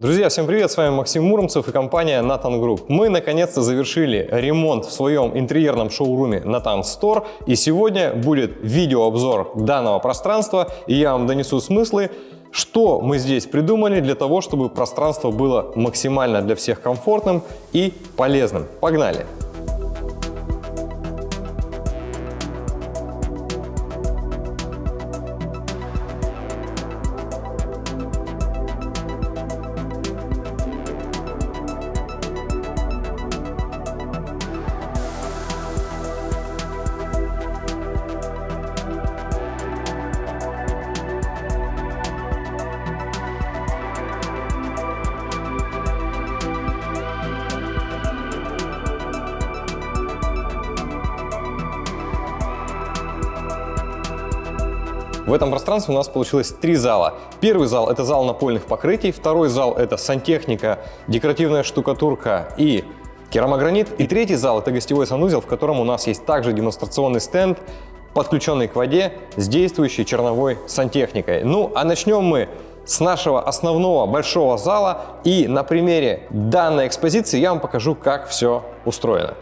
Друзья, всем привет! С вами Максим Муромцев и компания Nathan Group. Мы наконец-то завершили ремонт в своем интерьерном шоуруме Nathan Store. И сегодня будет видеообзор данного пространства. И я вам донесу смыслы, что мы здесь придумали для того, чтобы пространство было максимально для всех комфортным и полезным. Погнали! В этом пространстве у нас получилось три зала. Первый зал – это зал напольных покрытий, второй зал – это сантехника, декоративная штукатурка и керамогранит. И третий зал – это гостевой санузел, в котором у нас есть также демонстрационный стенд, подключенный к воде с действующей черновой сантехникой. Ну, а начнем мы с нашего основного большого зала. И на примере данной экспозиции я вам покажу, как все устроено.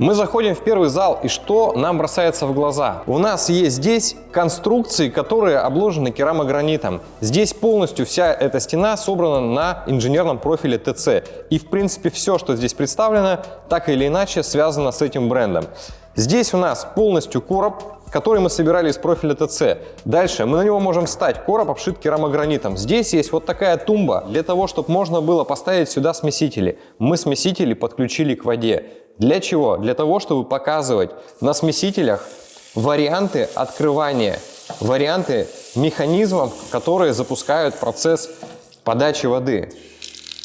Мы заходим в первый зал, и что нам бросается в глаза? У нас есть здесь конструкции, которые обложены керамогранитом. Здесь полностью вся эта стена собрана на инженерном профиле ТЦ. И в принципе все, что здесь представлено, так или иначе связано с этим брендом. Здесь у нас полностью короб, который мы собирали из профиля ТЦ. Дальше мы на него можем встать. Короб обшит керамогранитом. Здесь есть вот такая тумба для того, чтобы можно было поставить сюда смесители. Мы смесители подключили к воде. Для чего? Для того, чтобы показывать на смесителях варианты открывания, варианты механизмов, которые запускают процесс подачи воды.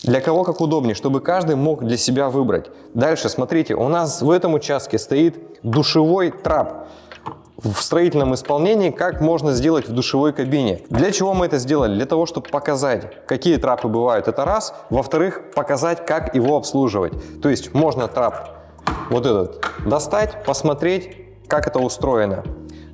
Для кого как удобнее, чтобы каждый мог для себя выбрать. Дальше, смотрите, у нас в этом участке стоит душевой трап в строительном исполнении, как можно сделать в душевой кабине. Для чего мы это сделали? Для того, чтобы показать, какие трапы бывают, это раз. Во-вторых, показать, как его обслуживать. То есть можно трап вот этот достать, посмотреть, как это устроено.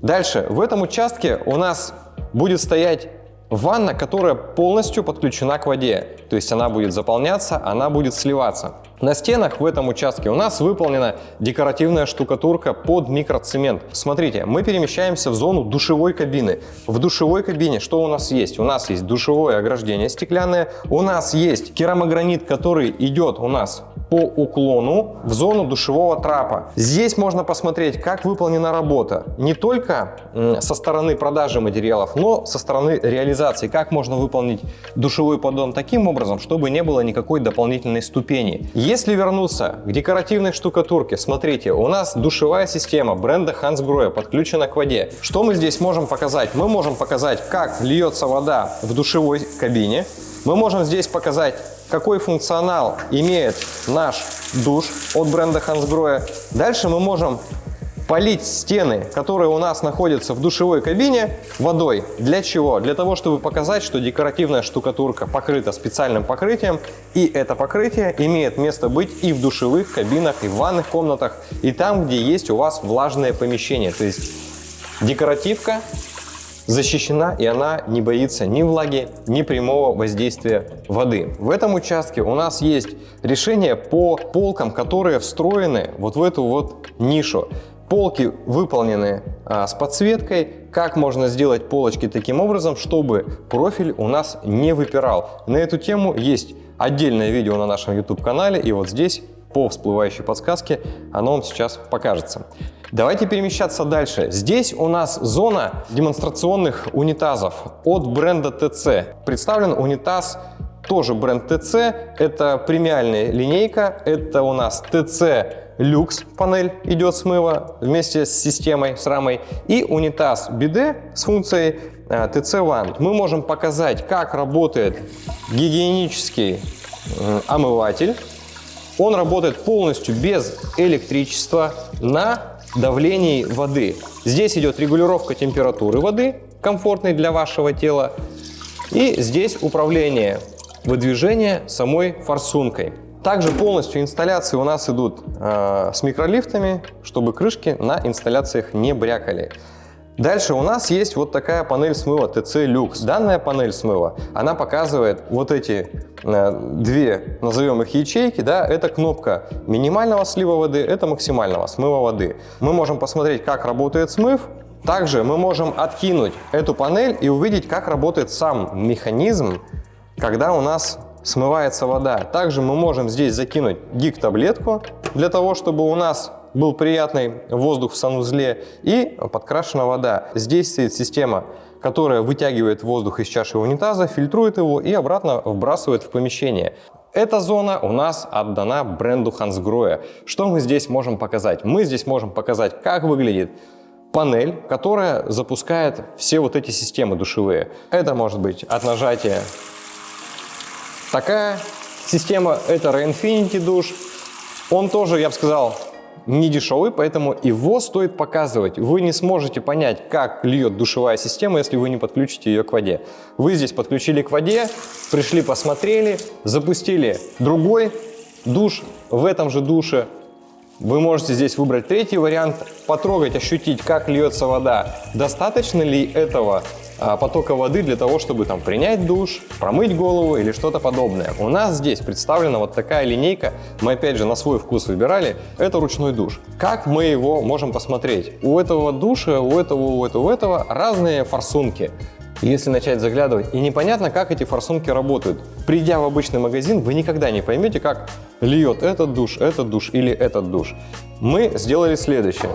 Дальше, в этом участке у нас будет стоять ванна, которая полностью подключена к воде. То есть она будет заполняться, она будет сливаться. На стенах в этом участке у нас выполнена декоративная штукатурка под микроцемент. Смотрите, мы перемещаемся в зону душевой кабины. В душевой кабине что у нас есть? У нас есть душевое ограждение стеклянное, у нас есть керамогранит, который идет у нас по уклону в зону душевого трапа. Здесь можно посмотреть, как выполнена работа не только со стороны продажи материалов, но со стороны реализации. Как можно выполнить душевой поддон таким образом, чтобы не было никакой дополнительной ступени. Если вернуться к декоративной штукатурке, смотрите, у нас душевая система бренда Hansgrohe подключена к воде. Что мы здесь можем показать? Мы можем показать, как льется вода в душевой кабине. Мы можем здесь показать, какой функционал имеет наш душ от бренда Hansgrohe. Дальше мы можем полить стены, которые у нас находятся в душевой кабине, водой. Для чего? Для того, чтобы показать, что декоративная штукатурка покрыта специальным покрытием, и это покрытие имеет место быть и в душевых кабинах, и в ванных комнатах, и там, где есть у вас влажное помещение. То есть декоративка защищена и она не боится ни влаги, ни прямого воздействия воды. В этом участке у нас есть решение по полкам, которые встроены вот в эту вот нишу. Полки выполнены а, с подсветкой. Как можно сделать полочки таким образом, чтобы профиль у нас не выпирал. На эту тему есть отдельное видео на нашем YouTube-канале. И вот здесь по всплывающей подсказке оно вам сейчас покажется. Давайте перемещаться дальше. Здесь у нас зона демонстрационных унитазов от бренда TC. Представлен унитаз тоже бренд TC. Это премиальная линейка. Это у нас TC люкс панель идет смыва вместе с системой, с рамой, и унитаз биде с функцией э, One. Мы можем показать, как работает гигиенический э, омыватель. Он работает полностью без электричества на давлении воды. Здесь идет регулировка температуры воды, комфортной для вашего тела. И здесь управление выдвижения самой форсункой. Также полностью инсталляции у нас идут э, с микролифтами, чтобы крышки на инсталляциях не брякали. Дальше у нас есть вот такая панель смыва TC Lux. Данная панель смыва, она показывает вот эти э, две, назовем их ячейки, да, это кнопка минимального слива воды, это максимального смыва воды. Мы можем посмотреть, как работает смыв, также мы можем откинуть эту панель и увидеть, как работает сам механизм, когда у нас смывается вода. Также мы можем здесь закинуть гик-таблетку для того, чтобы у нас был приятный воздух в санузле и подкрашена вода. Здесь стоит система, которая вытягивает воздух из чаши унитаза, фильтрует его и обратно вбрасывает в помещение. Эта зона у нас отдана бренду Hansgrohe. Что мы здесь можем показать? Мы здесь можем показать, как выглядит панель, которая запускает все вот эти системы душевые. Это может быть от нажатия такая система, это Reinfinity душ. Он тоже, я бы сказал, не дешевый, поэтому его стоит показывать. Вы не сможете понять, как льет душевая система, если вы не подключите ее к воде. Вы здесь подключили к воде, пришли, посмотрели, запустили другой душ в этом же душе. Вы можете здесь выбрать третий вариант, потрогать, ощутить, как льется вода. Достаточно ли этого потока воды для того, чтобы там принять душ, промыть голову или что-то подобное. У нас здесь представлена вот такая линейка, мы опять же на свой вкус выбирали, это ручной душ. Как мы его можем посмотреть? У этого душа, у этого, у этого, у этого разные форсунки. Если начать заглядывать, и непонятно, как эти форсунки работают. Придя в обычный магазин, вы никогда не поймете, как льет этот душ, этот душ или этот душ. Мы сделали следующее.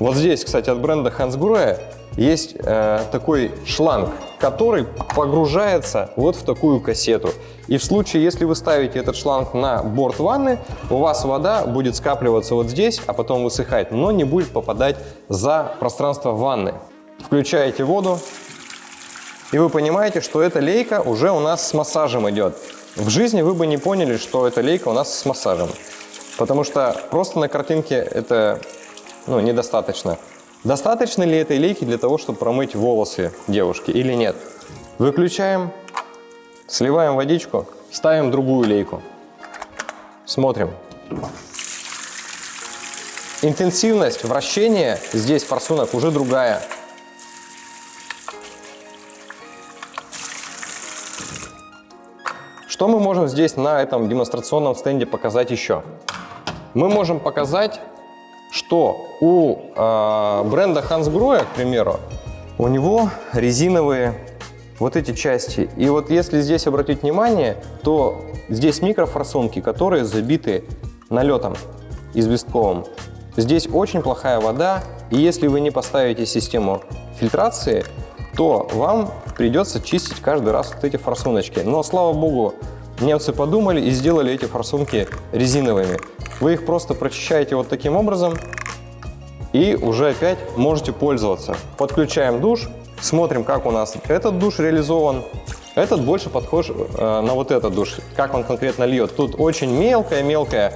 Вот здесь, кстати, от бренда Hansgrohe есть э, такой шланг, который погружается вот в такую кассету. И в случае, если вы ставите этот шланг на борт ванны, у вас вода будет скапливаться вот здесь, а потом высыхать, но не будет попадать за пространство ванны. Включаете воду, и вы понимаете, что эта лейка уже у нас с массажем идет. В жизни вы бы не поняли, что эта лейка у нас с массажем. Потому что просто на картинке это ну, недостаточно. Достаточно ли этой лейки для того, чтобы промыть волосы девушки или нет? Выключаем, сливаем водичку, ставим другую лейку. Смотрим. Интенсивность вращения здесь форсунок уже другая. Что мы можем здесь на этом демонстрационном стенде показать еще? Мы можем показать что у э, бренда Hansgrohe, к примеру, у него резиновые вот эти части. И вот если здесь обратить внимание, то здесь микрофорсунки, которые забиты налетом известковым. Здесь очень плохая вода, и если вы не поставите систему фильтрации, то вам придется чистить каждый раз вот эти форсуночки. Но, слава богу, немцы подумали и сделали эти форсунки резиновыми. Вы их просто прочищаете вот таким образом и уже опять можете пользоваться. Подключаем душ, смотрим, как у нас этот душ реализован. Этот больше подхож э, на вот этот душ, как он конкретно льет. Тут очень мелкая-мелкая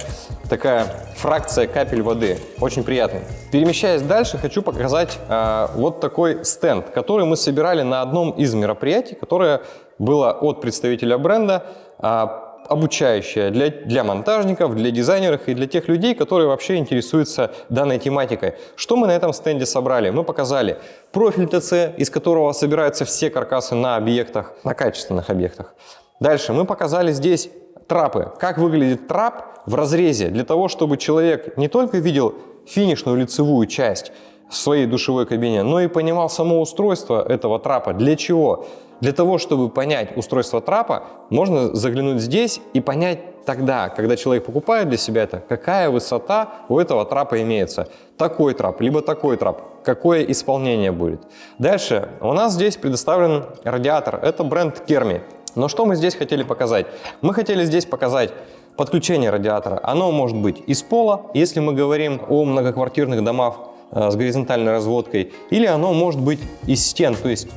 такая фракция капель воды, очень приятный. Перемещаясь дальше, хочу показать э, вот такой стенд, который мы собирали на одном из мероприятий, которое было от представителя бренда. Э, обучающая для, для монтажников, для дизайнеров и для тех людей, которые вообще интересуются данной тематикой. Что мы на этом стенде собрали? Мы показали профиль ТЦ, из которого собираются все каркасы на объектах, на качественных объектах. Дальше мы показали здесь трапы. Как выглядит трап в разрезе, для того, чтобы человек не только видел финишную лицевую часть в своей душевой кабине, но и понимал само устройство этого трапа. Для чего? Для того, чтобы понять устройство трапа, можно заглянуть здесь и понять тогда, когда человек покупает для себя это, какая высота у этого трапа имеется. Такой трап, либо такой трап, какое исполнение будет. Дальше у нас здесь предоставлен радиатор, это бренд Керми. Но что мы здесь хотели показать? Мы хотели здесь показать подключение радиатора. Оно может быть из пола, если мы говорим о многоквартирных домах э, с горизонтальной разводкой, или оно может быть из стен, то есть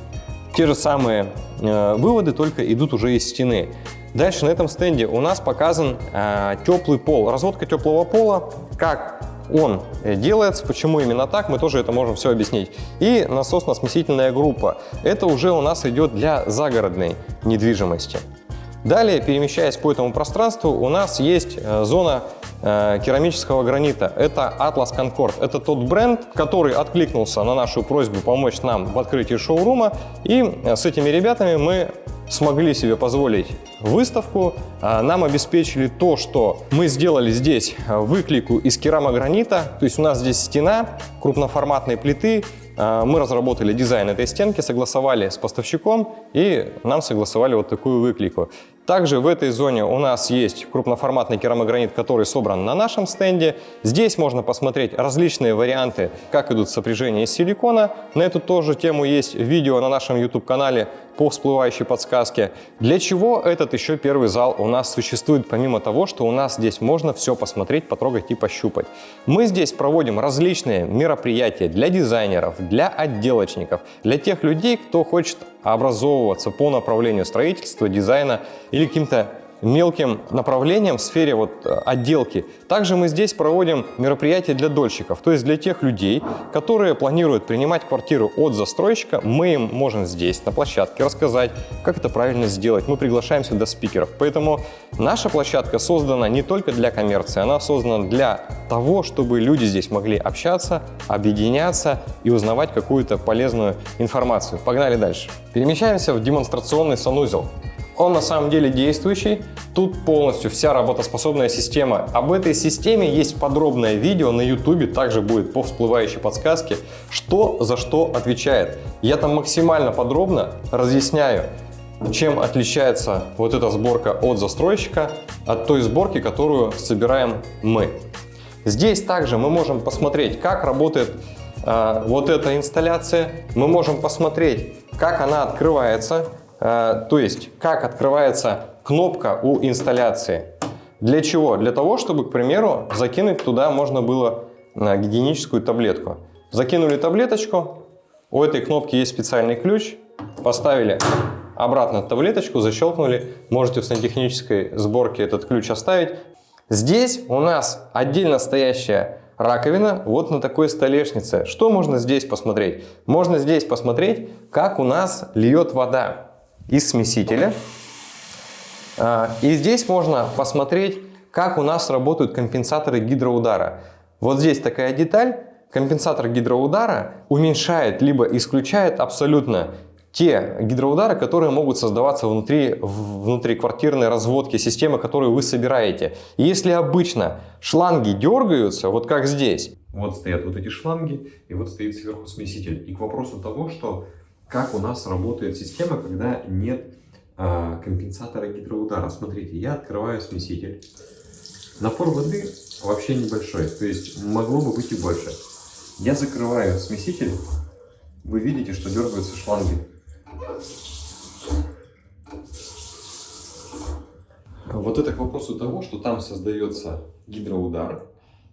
те же самые э, выводы, только идут уже из стены. Дальше на этом стенде у нас показан э, теплый пол, разводка теплого пола, как он делается, почему именно так, мы тоже это можем все объяснить. И насосно-смесительная группа. Это уже у нас идет для загородной недвижимости. Далее, перемещаясь по этому пространству, у нас есть э, зона э, керамического гранита. Это Atlas Concord. Это тот бренд, который откликнулся на нашу просьбу помочь нам в открытии шоурума. И э, с этими ребятами мы смогли себе позволить выставку, а, нам обеспечили то, что мы сделали здесь выклику из керамогранита, то есть у нас здесь стена крупноформатной плиты, мы разработали дизайн этой стенки, согласовали с поставщиком и нам согласовали вот такую выклику. Также в этой зоне у нас есть крупноформатный керамогранит, который собран на нашем стенде. Здесь можно посмотреть различные варианты, как идут сопряжения из силикона. На эту тоже тему есть видео на нашем YouTube-канале по всплывающей подсказке. Для чего этот еще первый зал у нас существует, помимо того, что у нас здесь можно все посмотреть, потрогать и пощупать. Мы здесь проводим различные мероприятия для дизайнеров, для отделочников, для тех людей, кто хочет образовываться по направлению строительства, дизайна или каким-то мелким направлениям в сфере вот э, отделки. Также мы здесь проводим мероприятия для дольщиков, то есть для тех людей, которые планируют принимать квартиру от застройщика, мы им можем здесь, на площадке, рассказать, как это правильно сделать. Мы приглашаем сюда спикеров. Поэтому наша площадка создана не только для коммерции, она создана для того, чтобы люди здесь могли общаться, объединяться и узнавать какую-то полезную информацию. Погнали дальше. Перемещаемся в демонстрационный санузел. Он на самом деле действующий. Тут полностью вся работоспособная система. Об этой системе есть подробное видео на YouTube, также будет по всплывающей подсказке, что за что отвечает. Я там максимально подробно разъясняю, чем отличается вот эта сборка от застройщика, от той сборки, которую собираем мы. Здесь также мы можем посмотреть, как работает э, вот эта инсталляция. Мы можем посмотреть, как она открывается, то есть, как открывается кнопка у инсталляции. Для чего? Для того, чтобы, к примеру, закинуть туда можно было э, гигиеническую таблетку. Закинули таблеточку, у этой кнопки есть специальный ключ, поставили обратно таблеточку, защелкнули. Можете в сантехнической сборке этот ключ оставить. Здесь у нас отдельно стоящая раковина вот на такой столешнице. Что можно здесь посмотреть? Можно здесь посмотреть, как у нас льет вода из смесителя. А, и здесь можно посмотреть, как у нас работают компенсаторы гидроудара. Вот здесь такая деталь. Компенсатор гидроудара уменьшает либо исключает абсолютно те гидроудары, которые могут создаваться внутри, внутри квартирной разводки системы, которую вы собираете. И если обычно шланги дергаются, вот как здесь, вот стоят вот эти шланги, и вот стоит сверху смеситель. И к вопросу того, что как у нас работает система, когда нет а, компенсатора гидроудара. Смотрите, я открываю смеситель. Напор воды вообще небольшой, то есть могло бы быть и больше. Я закрываю смеситель, вы видите, что дергаются шланги. Вот это к вопросу того, что там создается гидроудар,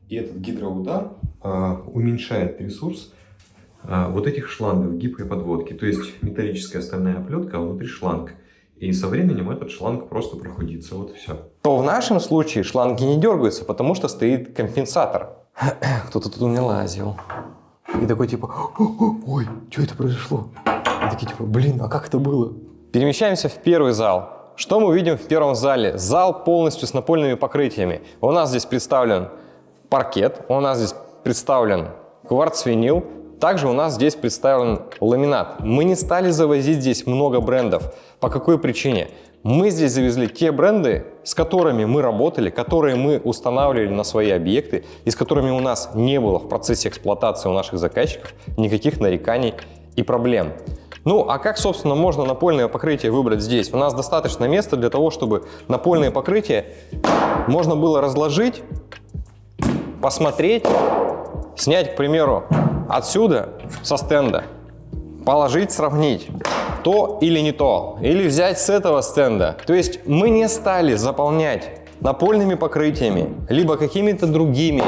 и этот гидроудар э, уменьшает ресурс вот этих шлангов гибкой подводки. То есть металлическая стальная оплетка, а внутри шланг. И со временем этот шланг просто прохудится, вот и все. То в нашем случае шланги не дергаются, потому что стоит компенсатор. Кто-то тут у меня лазил. И такой типа, ой, что это произошло? И такие типа, блин, а как это было? Перемещаемся в первый зал. Что мы видим в первом зале? Зал полностью с напольными покрытиями. У нас здесь представлен паркет, у нас здесь представлен кварц-винил, также у нас здесь представлен ламинат. Мы не стали завозить здесь много брендов. По какой причине? Мы здесь завезли те бренды, с которыми мы работали, которые мы устанавливали на свои объекты и с которыми у нас не было в процессе эксплуатации у наших заказчиков никаких нареканий и проблем. Ну, а как, собственно, можно напольное покрытие выбрать здесь? У нас достаточно места для того, чтобы напольное покрытие можно было разложить, посмотреть, снять, к примеру, отсюда, со стенда, положить, сравнить, то или не то, или взять с этого стенда. То есть мы не стали заполнять напольными покрытиями, либо какими-то другими.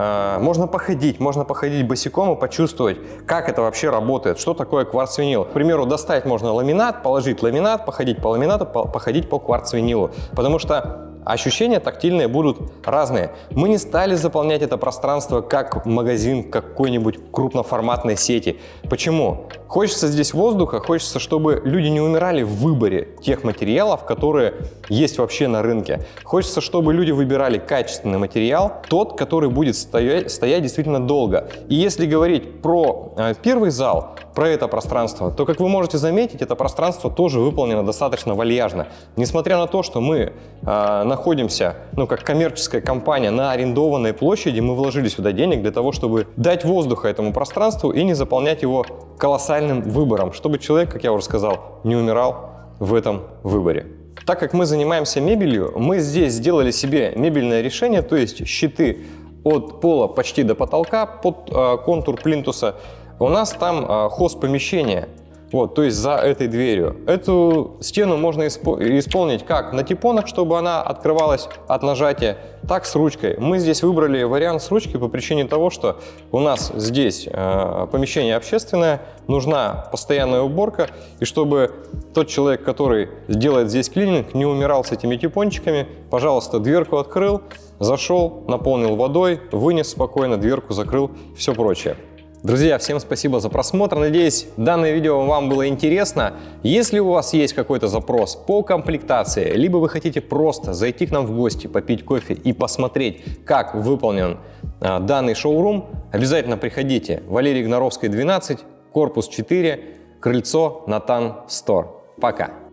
А, можно походить, можно походить босиком и почувствовать, как это вообще работает, что такое кварц-винил. К примеру, достать можно ламинат, положить ламинат, походить по ламинату, походить по кварц-винилу. Потому что ощущения тактильные будут разные. Мы не стали заполнять это пространство как магазин какой-нибудь крупноформатной сети. Почему? Хочется здесь воздуха, хочется, чтобы люди не умирали в выборе тех материалов, которые есть вообще на рынке. Хочется, чтобы люди выбирали качественный материал, тот, который будет стоять, стоять действительно долго. И если говорить про э, первый зал, про это пространство, то, как вы можете заметить, это пространство тоже выполнено достаточно вальяжно. Несмотря на то, что мы э, находимся, ну, как коммерческая компания на арендованной площади, мы вложили сюда денег для того, чтобы дать воздуха этому пространству и не заполнять его колоссальным выбором, чтобы человек, как я уже сказал, не умирал в этом выборе. Так как мы занимаемся мебелью, мы здесь сделали себе мебельное решение, то есть щиты от пола почти до потолка под э, контур плинтуса. У нас там э, хост помещения вот, то есть за этой дверью. Эту стену можно исполнить как на типонах, чтобы она открывалась от нажатия, так с ручкой. Мы здесь выбрали вариант с ручкой по причине того, что у нас здесь э, помещение общественное, нужна постоянная уборка, и чтобы тот человек, который сделает здесь клининг, не умирал с этими типончиками, пожалуйста, дверку открыл, зашел, наполнил водой, вынес спокойно, дверку закрыл, все прочее. Друзья, всем спасибо за просмотр. Надеюсь, данное видео вам было интересно. Если у вас есть какой-то запрос по комплектации, либо вы хотите просто зайти к нам в гости, попить кофе и посмотреть, как выполнен а, данный шоурум, обязательно приходите. Валерий Гноровской, 12, корпус 4, крыльцо Натан Стор. Пока!